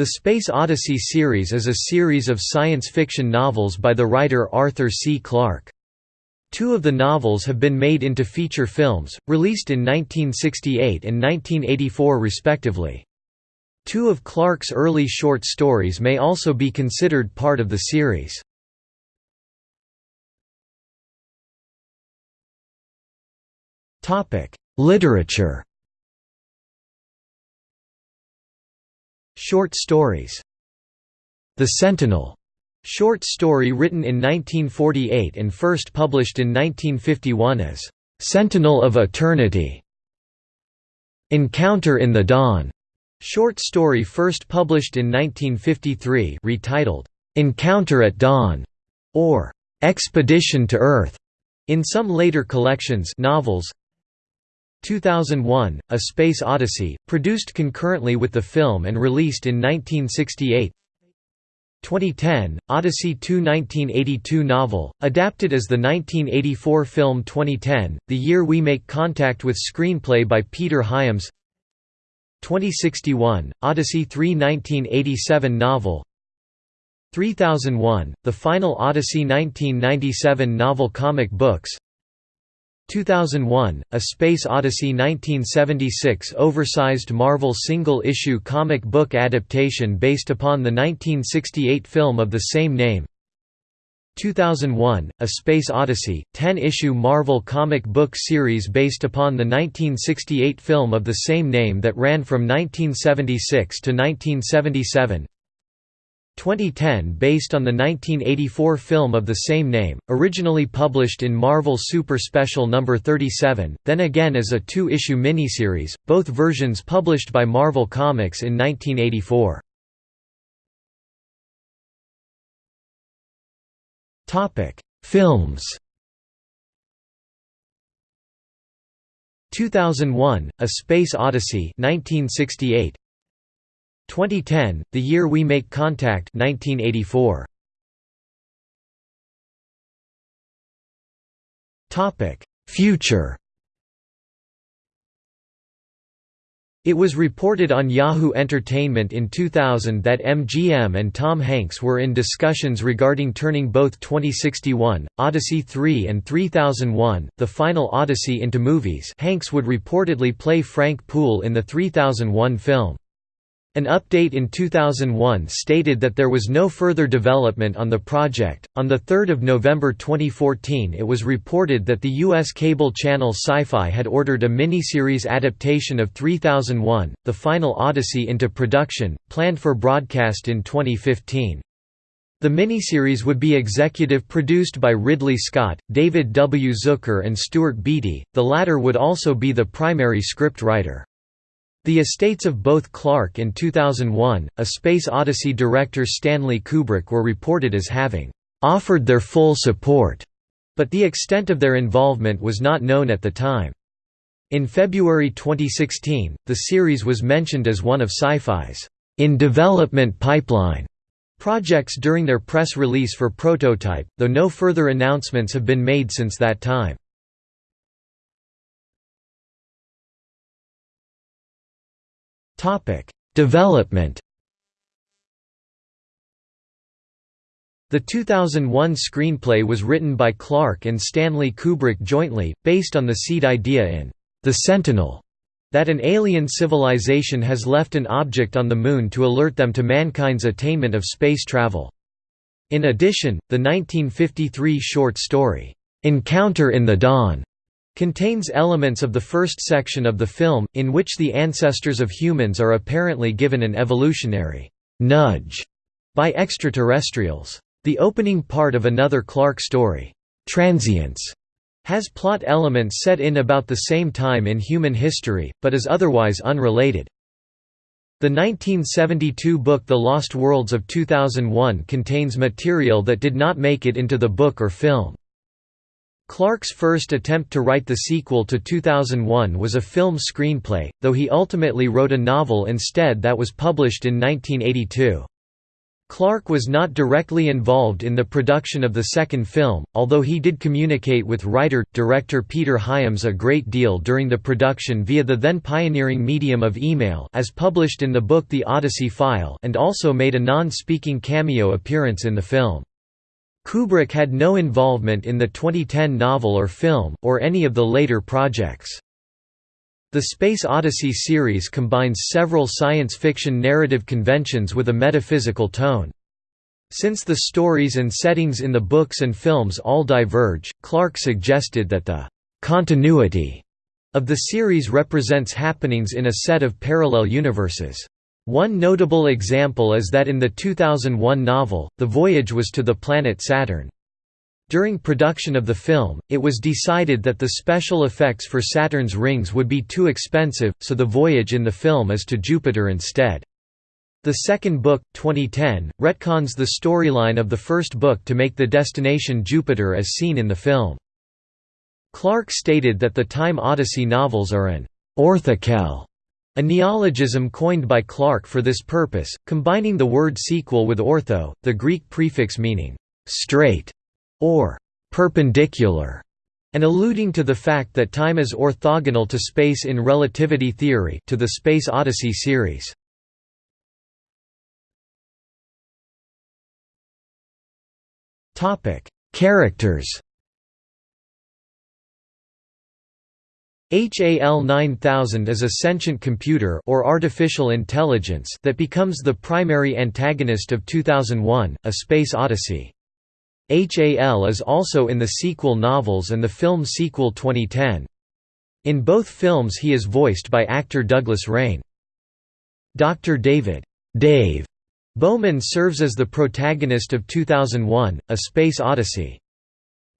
The Space Odyssey series is a series of science fiction novels by the writer Arthur C. Clarke. Two of the novels have been made into feature films, released in 1968 and 1984 respectively. Two of Clarke's early short stories may also be considered part of the series. Literature Short stories. The Sentinel. Short story written in 1948 and first published in 1951 as Sentinel of Eternity. Encounter in the Dawn. Short story first published in 1953 retitled Encounter at Dawn or Expedition to Earth in some later collections novels 2001, A Space Odyssey, produced concurrently with the film and released in 1968 2010, Odyssey 2 1982 novel, adapted as the 1984 film 2010, The Year We Make Contact with screenplay by Peter Hyams. 2061, Odyssey 3 1987 novel. 3001, The Final Odyssey 1997 novel comic books 2001, A Space Odyssey 1976 oversized Marvel single-issue comic book adaptation based upon the 1968 film of the same name. 2001, A Space Odyssey, 10-issue Marvel comic book series based upon the 1968 film of the same name that ran from 1976 to 1977 2010 based on the 1984 film of the same name, originally published in Marvel Super Special No. 37, then again as a two-issue miniseries, both versions published by Marvel Comics in 1984. Films 2001, A Space Odyssey 1968, 2010, The Year We Make Contact 1984. Future It was reported on Yahoo Entertainment in 2000 that MGM and Tom Hanks were in discussions regarding turning both 2061, Odyssey 3 and 3001, The Final Odyssey into movies Hanks would reportedly play Frank Poole in the 3001 film. An update in 2001 stated that there was no further development on the project. On the 3rd of November 2014, it was reported that the US cable channel Syfy had ordered a miniseries adaptation of 3001: The Final Odyssey into production, planned for broadcast in 2015. The miniseries would be executive produced by Ridley Scott, David W. Zucker and Stuart Beatty, the latter would also be the primary script writer. The estates of both Clarke and 2001, A Space Odyssey director Stanley Kubrick were reported as having offered their full support, but the extent of their involvement was not known at the time. In February 2016, the series was mentioned as one of Syfy's in development pipeline projects during their press release for Prototype, though no further announcements have been made since that time. Topic: Development. The 2001 screenplay was written by Clarke and Stanley Kubrick jointly, based on the seed idea in The Sentinel that an alien civilization has left an object on the Moon to alert them to mankind's attainment of space travel. In addition, the 1953 short story, "'Encounter in the Dawn' Contains elements of the first section of the film, in which the ancestors of humans are apparently given an evolutionary «nudge» by extraterrestrials. The opening part of another Clarke story, Transience, has plot elements set in about the same time in human history, but is otherwise unrelated. The 1972 book The Lost Worlds of 2001 contains material that did not make it into the book or film. Clarke's first attempt to write the sequel to 2001 was a film screenplay, though he ultimately wrote a novel instead that was published in 1982. Clarke was not directly involved in the production of the second film, although he did communicate with writer-director Peter Hyams a great deal during the production via the then pioneering medium of email as published in the book The Odyssey File and also made a non-speaking cameo appearance in the film. Kubrick had no involvement in the 2010 novel or film, or any of the later projects. The Space Odyssey series combines several science fiction narrative conventions with a metaphysical tone. Since the stories and settings in the books and films all diverge, Clarke suggested that the «continuity» of the series represents happenings in a set of parallel universes. One notable example is that in the 2001 novel, the voyage was to the planet Saturn. During production of the film, it was decided that the special effects for Saturn's rings would be too expensive, so the voyage in the film is to Jupiter instead. The second book, 2010, retcons the storyline of the first book to make the destination Jupiter as seen in the film. Clarke stated that the Time Odyssey novels are an orthoquel, a neologism coined by Clarke for this purpose, combining the word sequel with ortho, the Greek prefix meaning straight or perpendicular, and alluding to the fact that time is orthogonal to space in relativity theory to the Space Odyssey series. Characters. HAL 9000 is a sentient computer or artificial intelligence that becomes the primary antagonist of 2001: A Space Odyssey. HAL is also in the sequel novels and the film sequel 2010. In both films he is voiced by actor Douglas Rain. Dr. David Dave Bowman serves as the protagonist of 2001, A Space Odyssey.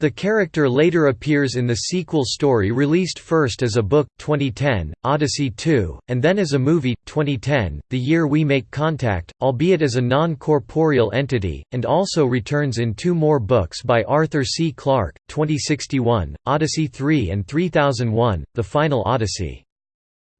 The character later appears in the sequel story released first as a book, 2010, Odyssey 2, and then as a movie, 2010, The Year We Make Contact, albeit as a non-corporeal entity, and also returns in two more books by Arthur C. Clarke, 2061, Odyssey 3 and 3001, The Final Odyssey.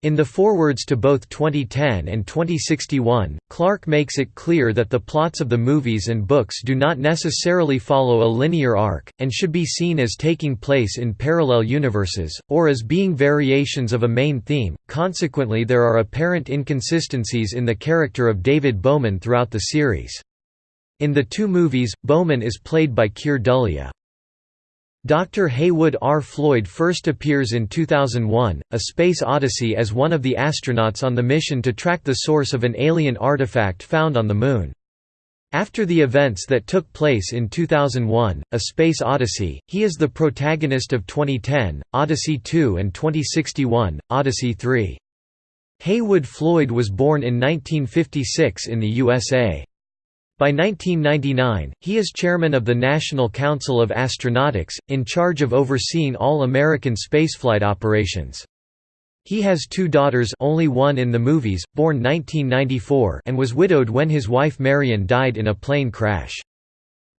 In the forewords to both 2010 and 2061, Clarke makes it clear that the plots of the movies and books do not necessarily follow a linear arc, and should be seen as taking place in parallel universes, or as being variations of a main theme, consequently there are apparent inconsistencies in the character of David Bowman throughout the series. In the two movies, Bowman is played by Keir Dullea. Dr. Heywood R. Floyd first appears in 2001, A Space Odyssey as one of the astronauts on the mission to track the source of an alien artifact found on the Moon. After the events that took place in 2001, A Space Odyssey, he is the protagonist of 2010, Odyssey 2 and 2061, Odyssey 3. Heywood Floyd was born in 1956 in the USA. By 1999, he is chairman of the National Council of Astronautics, in charge of overseeing all American spaceflight operations. He has two daughters only one in the movies, born 1994 and was widowed when his wife Marion died in a plane crash.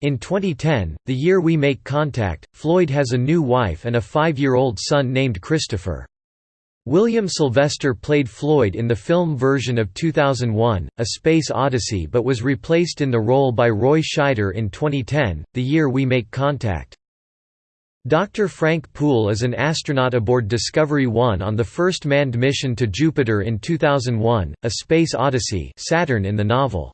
In 2010, the year we make contact, Floyd has a new wife and a five-year-old son named Christopher. William Sylvester played Floyd in the film version of 2001, A Space Odyssey but was replaced in the role by Roy Scheider in 2010, the year we make contact. Dr. Frank Poole is an astronaut aboard Discovery 1 on the first manned mission to Jupiter in 2001, A Space Odyssey Saturn in the novel.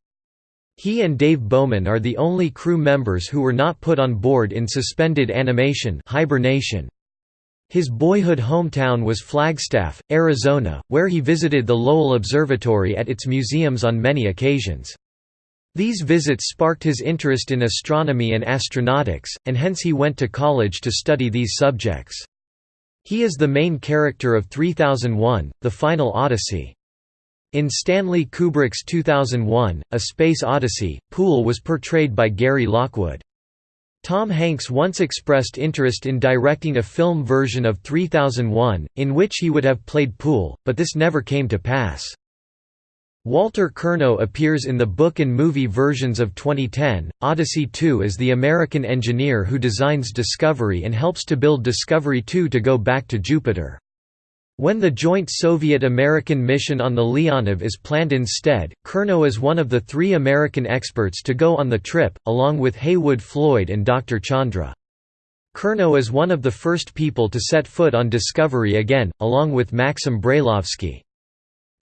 He and Dave Bowman are the only crew members who were not put on board in suspended animation hibernation. His boyhood hometown was Flagstaff, Arizona, where he visited the Lowell Observatory at its museums on many occasions. These visits sparked his interest in astronomy and astronautics, and hence he went to college to study these subjects. He is the main character of 3001, The Final Odyssey. In Stanley Kubrick's 2001, A Space Odyssey, Poole was portrayed by Gary Lockwood. Tom Hanks once expressed interest in directing a film version of 3001, in which he would have played Poole, but this never came to pass. Walter Curnow appears in the book and movie versions of 2010, Odyssey 2 as the American engineer who designs Discovery and helps to build Discovery 2 to go back to Jupiter. When the joint Soviet-American mission on the Leonov is planned instead, Curnow is one of the three American experts to go on the trip, along with Heywood Floyd and Dr. Chandra. Curnow is one of the first people to set foot on Discovery again, along with Maxim Brailovsky.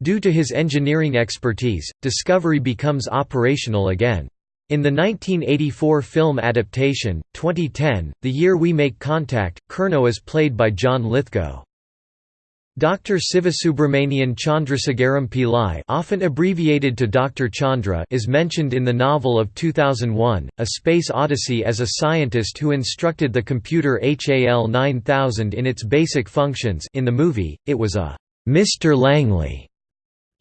Due to his engineering expertise, Discovery becomes operational again. In the 1984 film adaptation, 2010, The Year We Make Contact, Curnow is played by John Lithgow. Dr. Sivasubramanian Chandrasegaram Pillai often abbreviated to Dr. Chandra is mentioned in the novel of 2001, A Space Odyssey as a scientist who instructed the computer HAL 9000 in its basic functions in the movie, it was a «Mr. Langley»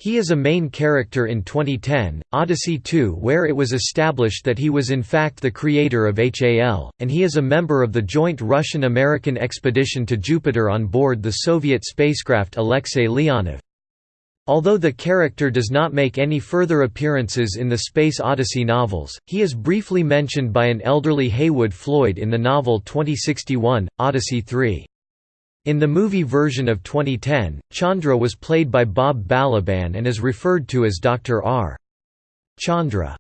He is a main character in 2010, Odyssey 2 where it was established that he was in fact the creator of HAL, and he is a member of the joint Russian-American expedition to Jupiter on board the Soviet spacecraft Alexei Leonov. Although the character does not make any further appearances in the Space Odyssey novels, he is briefly mentioned by an elderly Heywood Floyd in the novel 2061, Odyssey 3. In the movie version of 2010, Chandra was played by Bob Balaban and is referred to as Dr. R. Chandra.